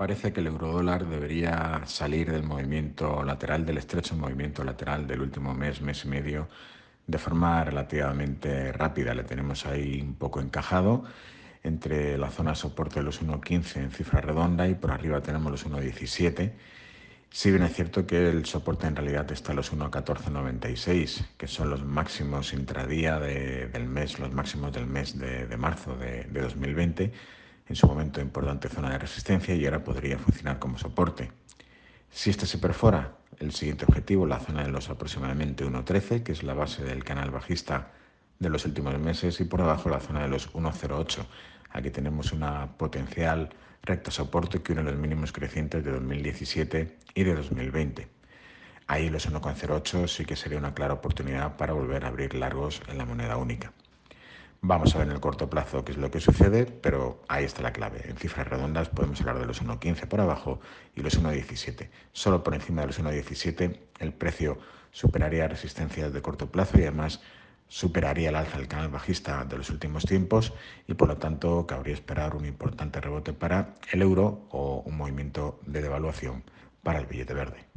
Parece que el eurodólar debería salir del movimiento lateral, del estrecho movimiento lateral del último mes, mes y medio, de forma relativamente rápida. Le tenemos ahí un poco encajado entre la zona de soporte de los 1.15 en cifra redonda y por arriba tenemos los 1.17. Si bien es cierto que el soporte en realidad está en los 1.1496, que son los máximos intradía del mes, los máximos del mes de, marzo de, de 2020 en su momento importante zona de resistencia y ahora podría funcionar como soporte. Si este se perfora, el siguiente objetivo, la zona de los aproximadamente 1.13, que es la base del canal bajista de los últimos meses, y por debajo la zona de los 1.08. Aquí tenemos una potencial recta soporte que une los mínimos crecientes de 2017 y de 2020. Ahí los 1.08 sí que sería una clara oportunidad para volver a abrir largos en la moneda única. Vamos a ver en el corto plazo qué es lo que sucede, pero ahí está la clave. En cifras redondas podemos hablar de los 1.15 por abajo y los 1.17. Solo por encima de los 1.17 el precio superaría resistencias de corto plazo y además superaría el alza del canal bajista de los últimos tiempos y por lo tanto cabría esperar un importante rebote para el euro o un movimiento de devaluación para el billete verde.